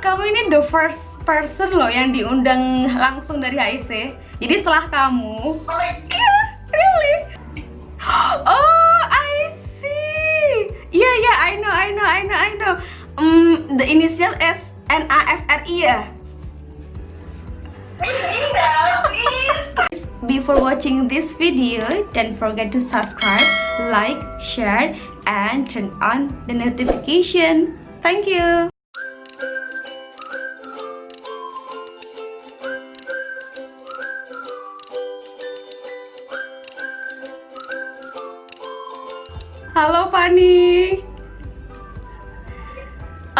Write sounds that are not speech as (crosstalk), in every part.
kamu ini the first person loh yang diundang langsung dari HIC. Jadi setelah kamu. Oh my god. Yeah, really? Oh, I see. Yeah, yeah, I know, I know, I know, I know. Um, the initial is N A F R I ya. Before watching this video, don't forget to subscribe, like, share, and turn on the notification. Thank you.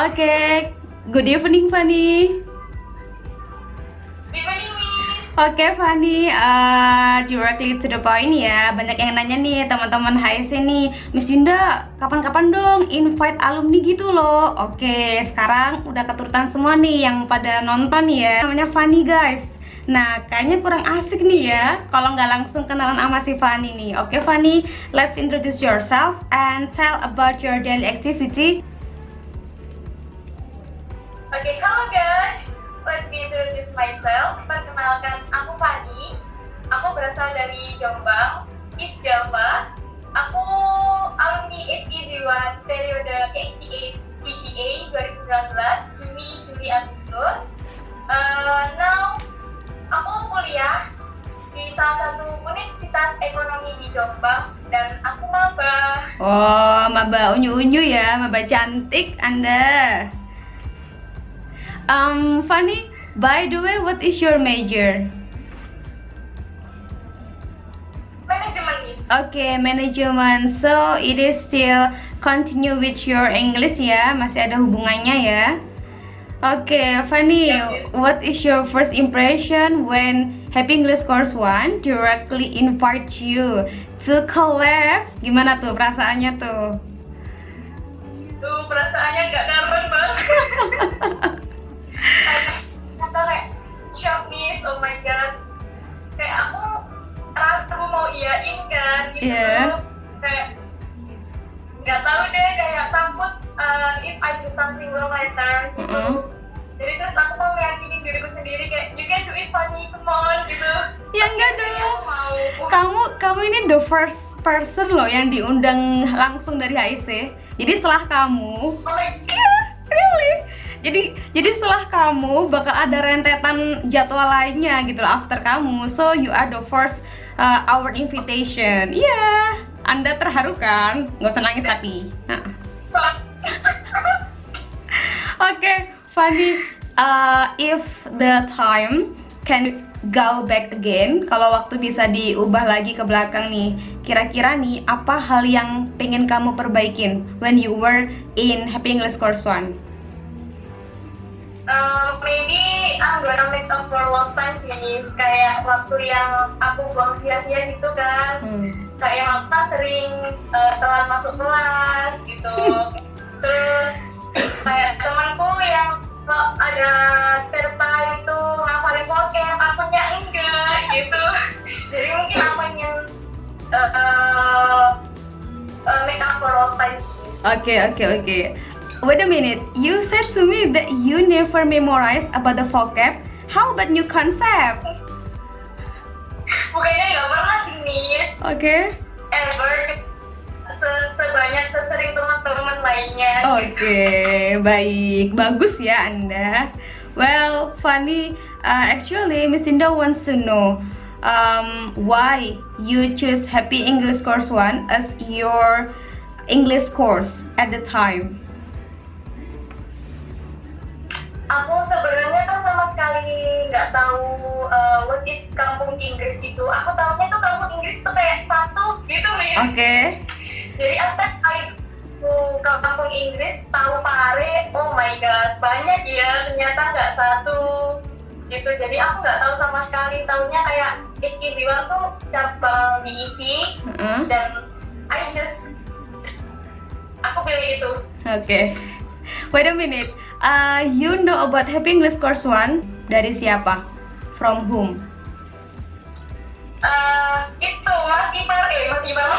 Oke, good evening Fanny. Evening, Miss. Oke Fanny, uh, directly to the point ya. Banyak yang nanya nih teman-teman HSC nih. Miss Dinda, kapan-kapan dong invite alumni gitu loh. Oke, sekarang udah keturutan semua nih yang pada nonton ya. Namanya Fanny guys. Nah, kayaknya kurang asik nih ya kalau nggak langsung kenalan sama si Fanny nih. Oke Fanny, let's introduce yourself and tell about your daily activity Oke, halo guys. Let me introduce myself. Perkenalkan, aku Fanny. Aku berasal dari Jombang, East Java. Aku alumni SI1 periode HCA PGA 2019, Juni, Juli, Agustus. Uh, now, aku kuliah di salah satu Universitas Ekonomi di Jombang dan aku maba. Oh, maba unyu-unyu ya, maba cantik Anda. Um, Fanny, by the way, what is your major? Manajemen nih. Okay, management. So it is still continue with your English ya, masih ada hubungannya ya. Okay, Fanny, what is your first impression when Happy English Course One directly invite you to collab? Gimana tuh perasaannya tuh? Tuh perasaannya nggak karuan banget. (laughs) kata kayak shock nih, oh my god. Kayak aku ragu mau iyain kan gitu. Iya. Kayak nggak tahu deh kayak takut uh, if I do something wrong later gitu. Mm-mm. Jadi terus aku mau meyakinin diriku sendiri kayak you can do it funny, come on gitu. Ya enggak dong. aku. Kamu kamu ini the first person loh yang diundang langsung dari HIC. Jadi setelah kamu, Oh Jadi jadi setelah kamu bakal ada rentetan jadwal lainnya gitu loh after kamu. So you are the first uh, our invitation. Iya. Anda terharu kan? Nggak usah nangis tapi. Nah. (laughs) Oke, Fanny, uh, if the time can go back again, kalau waktu bisa diubah lagi ke belakang nih, kira-kira nih apa hal yang pengen kamu perbaikin when you were in Happy English Course One? Uh, maybe I'm gonna make up for lost time sih kayak waktu yang aku buang sia-sia gitu kan Hmm. kayak yang aku kan sering uh, telat masuk kelas gitu (laughs) terus kayak temanku yang kalau ada spare time itu ngafalin vocab akunya enggak gitu jadi mungkin aku ingin uh, uh, uh, make up for lost time. Oke, oke, oke. Wait a minute, you said to me that you never memorize about the vocab. How about new concept? bukannya nggak pernah sih nih Oke. ever se- sebanyak sesering teman-teman lainnya Oke, baik. Bagus ya Anda. Well, Fanny, uh, actually Miss Indah wants to know um, why you choose Happy English Course One as your English course at the time. Aku sebenarnya kan sama sekali nggak tahu uh, what is kampung Inggris itu aku tahunya tuh kampung Inggris tuh kayak satu gitu nih Oke. jadi apa kali aku ke kampung Inggris tahu pare oh my god banyak ya ternyata nggak satu gitu jadi aku nggak tahu sama sekali tahunya kayak HKB1 tuh cabang diisi Uh-uh. dan I just aku pilih itu Oke. Wait a minute. Uh, you know about Happy English Course One dari siapa? From whom? Eh, itu Mas Ipar eh Mas Ipar (laughs)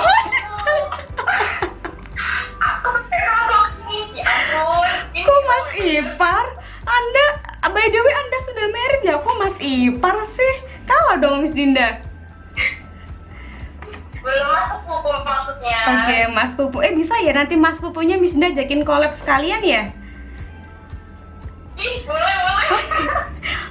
aku sekarang nih ya ampun Kok Mas Ipar? Anda, by the way, Anda sudah married ya? Kok Mas Ipar sih? Kalah dong Miss Dinda. Belum masuk hukum maksudnya. Oke, Mas Pupu. Eh bisa ya nanti Mas Pupunya Miss Dinda ajakin collab sekalian ya? Ih, boleh, boleh.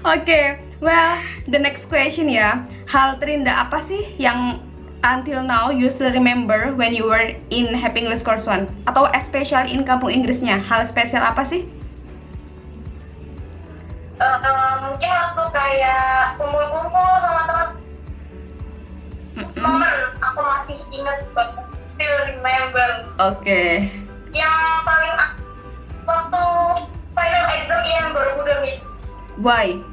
Oke, well, the next question ya. Hal terindah apa sih yang until now you still remember when you were in Happy English Course One? Atau especially in kampung Inggrisnya? Hal spesial apa sih? Eh, eh, mungkin waktu kayak kumpul-kumpul sama teman Mm-mm. momen aku masih ingat banget still remember Oke. yang paling ak- waktu final exam yang Borobudur miss. Why?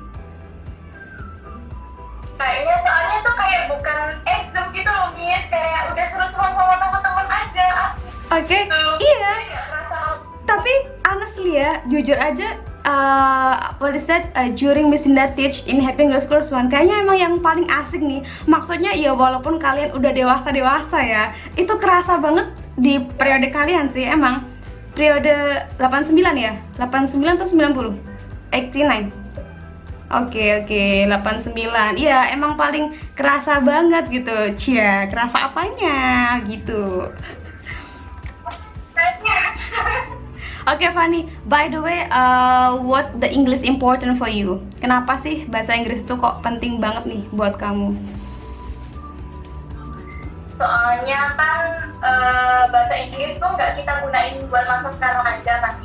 kayaknya soalnya tuh kayak bukan exam gitu loh miss. Kayak udah seru-seruan sama teman-teman aja. Oke, gitu. iya. Rasa Tapi honestly ya, jujur aja uh, what is that uh, during Miss Dinda teach in Happy English Course One kayaknya emang yang paling asik nih. Maksudnya ya walaupun kalian udah dewasa dewasa ya itu kerasa banget di periode kalian sih emang periode 89 ya? 89 atau 90 89 Oke oke 89 Iya emang paling kerasa banget gitu. Cia kerasa apanya? Gitu. Oke Fanny, by the way, uh, what the English important for you? Kenapa sih bahasa Inggris itu kok penting banget nih buat kamu? Soalnya kan eh, bahasa Inggris tuh nggak kita gunain buat masa sekarang aja kan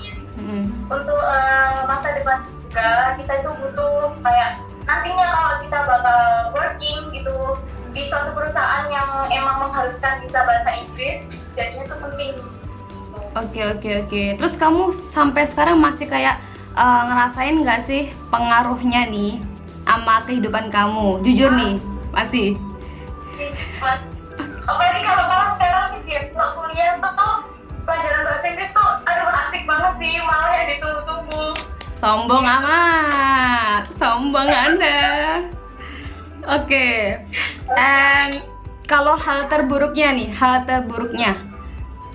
Hmm. untuk eh, masa depan juga kita itu butuh kayak nantinya kalau kita bakal working gitu di suatu perusahaan yang emang mengharuskan kita bahasa Inggris jadinya itu penting. Oke oke oke. Terus kamu sampai sekarang masih kayak uh, ngerasain nggak sih pengaruhnya nih sama kehidupan kamu? Jujur nih, masih. Mas, Sombong amat, sombong anda. Oke, and kalau hal terburuknya nih, hal terburuknya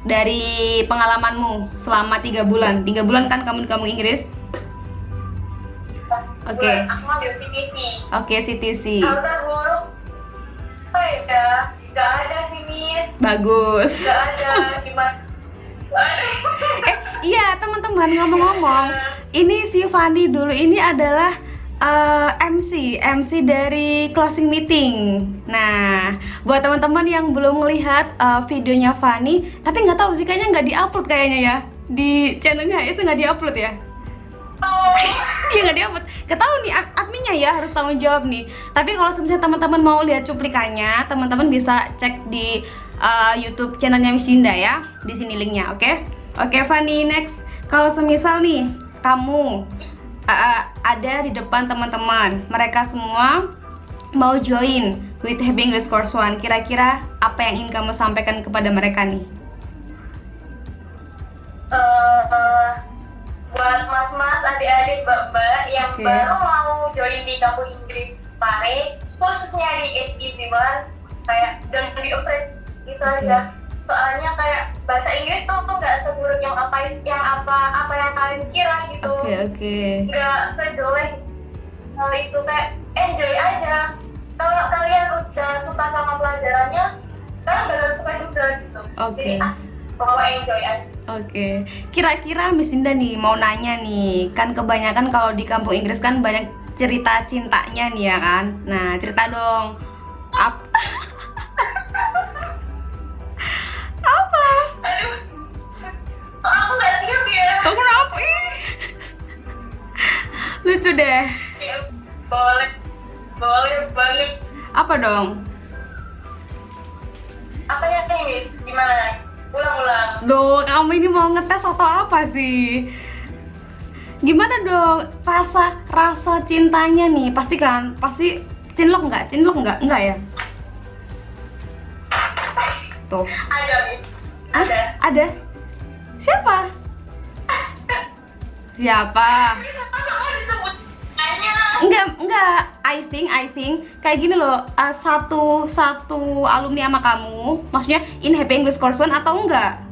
dari pengalamanmu selama tiga bulan, tiga bulan kan kamu di kampung Inggris? Oke. Bulan aku ambil CTC Oke, CTC, kalau terburuk? Apa ya? Ada sih Miss. Bagus. nggak ada. Gimana? Eh, iya teman-teman ngomong-ngomong, ini si Fandi dulu ini adalah eh, MC, MC dari closing meeting. Nah, buat teman-teman yang belum melihat eh, videonya Fani, tapi nggak tahu sih kayaknya nggak diupload kayaknya ya di channelnya itu nggak diupload ya. Oh. (laughs) Iya nggak diupload. Ketahu nih ad- adminnya ya harus tanggung jawab nih. Tapi kalau misalnya teman-teman mau lihat cuplikannya, teman-teman bisa cek di uh, YouTube channelnya Miss Dinda ya. Di sini linknya, oke? Oke, Fanny next. Kalau semisal nih kamu uh, uh, ada di depan teman-teman, mereka semua mau join with Happy English Course One. Kira-kira apa yang ingin kamu sampaikan kepada mereka nih? Eh, eh, buat mas-mas, adik-adik, mbak-mbak yang Oke. baru mau join di kampung Inggris Pare, khususnya di HEC One, kayak jangan di afraid itu Oke. aja. Soalnya kayak bahasa Inggris tuh tuh nggak seburuk yang apa yang apa apa yang kalian kira gitu. Oke, oke. Nggak sejelek hal itu kayak enjoy aja. Kalau kalian udah suka sama pelajarannya, kalian bakal suka juga gitu. Oke. Jadi ah, pokoknya enjoy aja. Oke, kira-kira Miss Indah nih mau nanya nih, kan kebanyakan kalau di kampung Inggris kan banyak cerita cintanya nih ya kan. Nah cerita dong. Ap Lucu deh. Ya, boleh, boleh banget. Apa dong? Apa ya Miss? Gimana? Ulang-ulang. Duh, kamu ini mau ngetes atau apa sih? Gimana dong rasa rasa cintanya nih? Pasti kan, pasti cinlok nggak? Cinlok nggak? Nggak ya? Tuh, Ada Miss. Ah, Ada. ada. Siapa? (laughs) Siapa? Enggak, enggak. I think, I think kayak gini loh. uh, satu satu alumni sama kamu, maksudnya in Happy English Course One atau enggak?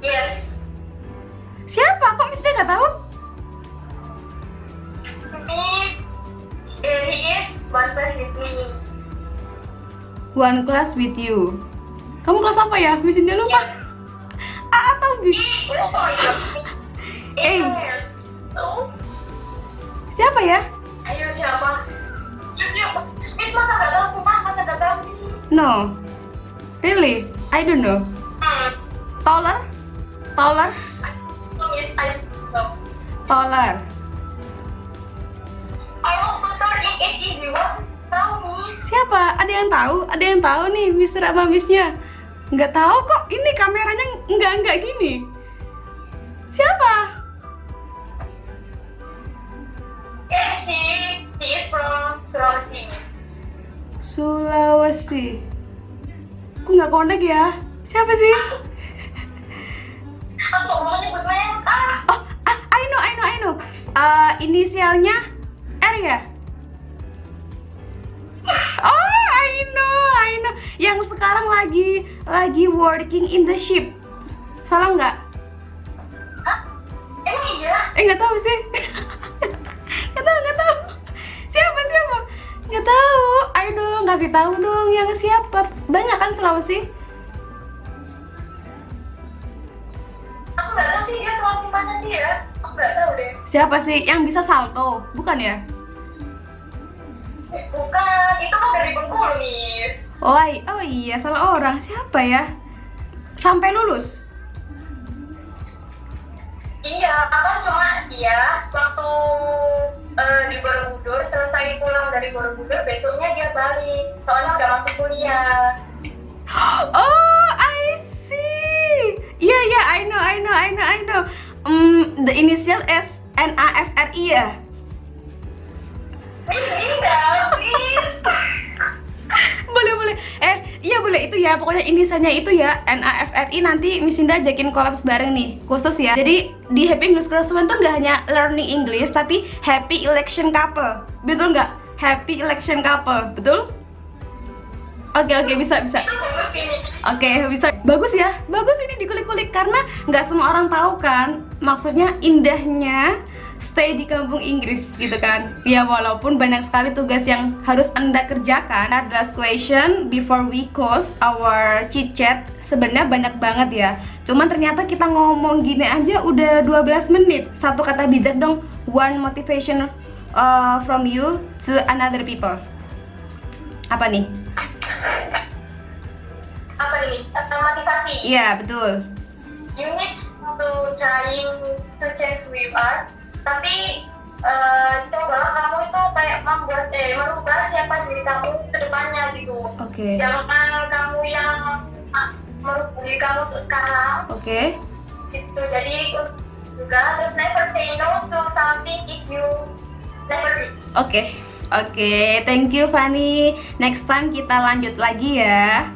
Yes. Siapa? Kok Miss nggak tahu? Miss, he is one class with me. One class with you. Kamu kelas apa ya? Miss Dinda lupa. A atau B? Eh, oh. Eh. Yes. Siapa ya? ayo siapa? Miss masa nggak tahu sumpah masa nggak tahu. No. Really? I don't know. Hmm. Taller? Taller? Miss, I. Taller. In HEB one. Tahu Miss? Siapa? Ada yang tahu? Ada yang tahu nih Mister apa Missnya? Nggak tahu kok. Ini kameranya nggak nggak gini. Siapa? She, is from Sulawesi. Sulawesi. Kok nggak connect ya? Siapa sih? Aku mau nyebut merek. Ah, Oh, ah, I know, I know, I know. Eh, inisialnya R ya? Oh, I know, I know. Yang sekarang lagi lagi working in the ship. Salah nggak? Hah? Emang iya? Eh nggak tahu sih. Kasih tahu dong yang siapa. Banyak kan Sulawesi? Aku nggak tahu sih dia Sulawesi mana sih ya. Aku nggak tahu deh. Siapa sih yang bisa salto? Bukan ya? Bukan, itu kan dari Bengkulu, Miss. Oh, oh iya, salah orang. Siapa ya? Sampai lulus? Iya, apa cuma dia waktu eh, di Borobudur selesai pulang dari Borobudur besoknya dia balik soalnya udah masuk kuliah. (gasps) Oh, I see. Iya, iya, I know, I know, I know, I know. Hmm, the initial S N A F R I ya? Please. (laughs) boleh boleh eh iya boleh. Itu ya pokoknya inisialnya itu ya. NAFRI nanti Miss Indah ajakin kolaps bareng nih. Khusus ya. Jadi di Happy English Classroom tuh nggak hanya learning English tapi happy election couple. Betul nggak? Happy election couple. Betul? Oke oke. Bisa bisa. Ini. Oke, bisa. Bagus ya. Bagus ini dikulik-kulik. Karena nggak semua orang tahu kan. Maksudnya indahnya stay di kampung Inggris gitu kan. Ya walaupun banyak sekali tugas yang harus Anda kerjakan. The last question before we close our chit chat sebenarnya banyak banget ya. Cuman ternyata kita ngomong gini aja udah 12 menit. Satu kata bijak dong. One motivation uh, from you to another people. Apa nih? Apa nih? Motivasi. Iya, betul. You need to trying to change with us. Tapi eh, coba kamu itu kayak membuat eh merubah siapa diri kamu ke depannya gitu. Oke. Jangan kamu yang ah, merubah diri kamu untuk sekarang Oke. gitu. Jadi juga terus never say no to something if you never did. Oke, oke, thank you Fanny. Next time kita lanjut lagi ya.